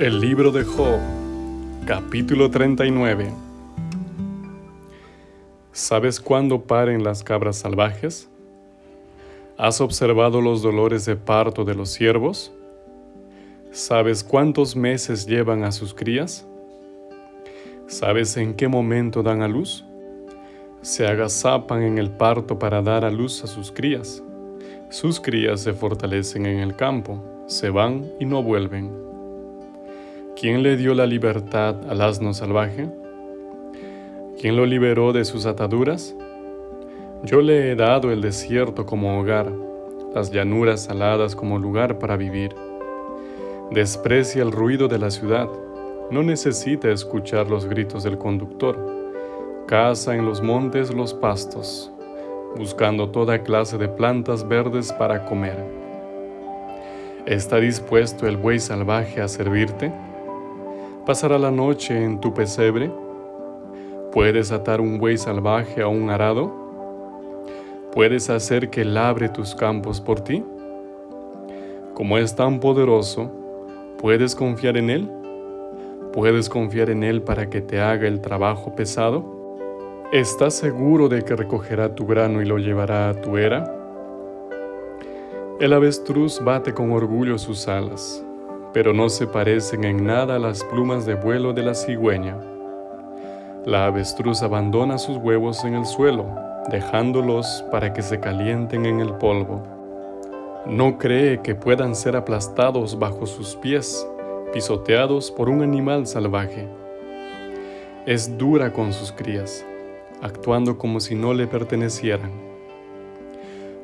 El libro de Job, capítulo 39. ¿Sabes cuándo paren las cabras salvajes? ¿Has observado los dolores de parto de los ciervos? ¿Sabes cuántos meses llevan a sus crías? ¿Sabes en qué momento dan a luz? Se agazapan en el parto para dar a luz a sus crías. Sus crías se fortalecen en el campo, se van y no vuelven ¿Quién le dio la libertad al asno salvaje? ¿Quién lo liberó de sus ataduras? Yo le he dado el desierto como hogar, las llanuras saladas como lugar para vivir. Desprecia el ruido de la ciudad, no necesita escuchar los gritos del conductor. Caza en los montes los pastos, buscando toda clase de plantas verdes para comer. ¿Está dispuesto el buey salvaje a servirte? ¿Pasará la noche en tu pesebre? ¿Puedes atar un buey salvaje a un arado? ¿Puedes hacer que labre tus campos por ti? Como es tan poderoso, ¿puedes confiar en Él? ¿Puedes confiar en Él para que te haga el trabajo pesado? ¿Estás seguro de que recogerá tu grano y lo llevará a tu era? El avestruz bate con orgullo sus alas pero no se parecen en nada a las plumas de vuelo de la cigüeña. La avestruz abandona sus huevos en el suelo, dejándolos para que se calienten en el polvo. No cree que puedan ser aplastados bajo sus pies, pisoteados por un animal salvaje. Es dura con sus crías, actuando como si no le pertenecieran.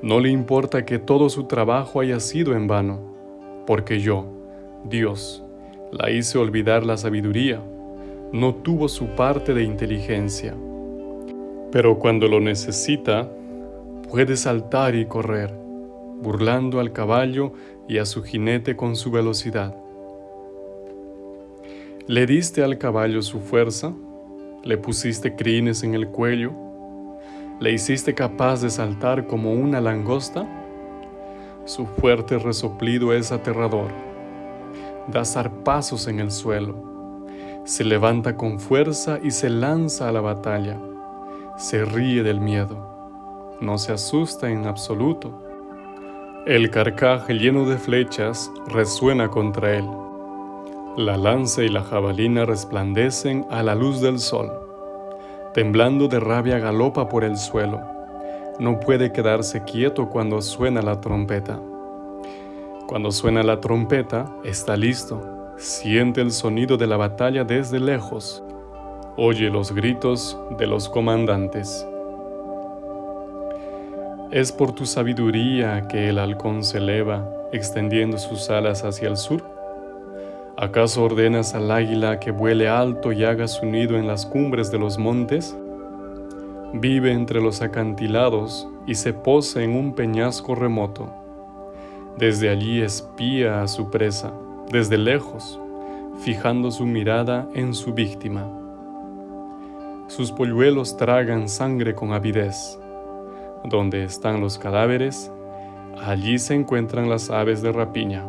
No le importa que todo su trabajo haya sido en vano, porque yo, Dios la hice olvidar la sabiduría, no tuvo su parte de inteligencia. Pero cuando lo necesita, puede saltar y correr, burlando al caballo y a su jinete con su velocidad. Le diste al caballo su fuerza, le pusiste crines en el cuello, le hiciste capaz de saltar como una langosta. Su fuerte resoplido es aterrador da zarpazos en el suelo, se levanta con fuerza y se lanza a la batalla, se ríe del miedo, no se asusta en absoluto. El carcaje lleno de flechas resuena contra él. La lanza y la jabalina resplandecen a la luz del sol. Temblando de rabia galopa por el suelo. No puede quedarse quieto cuando suena la trompeta. Cuando suena la trompeta, está listo. Siente el sonido de la batalla desde lejos. Oye los gritos de los comandantes. ¿Es por tu sabiduría que el halcón se eleva, extendiendo sus alas hacia el sur? ¿Acaso ordenas al águila que vuele alto y haga su nido en las cumbres de los montes? Vive entre los acantilados y se pose en un peñasco remoto. Desde allí espía a su presa, desde lejos, fijando su mirada en su víctima. Sus polluelos tragan sangre con avidez. Donde están los cadáveres, allí se encuentran las aves de rapiña.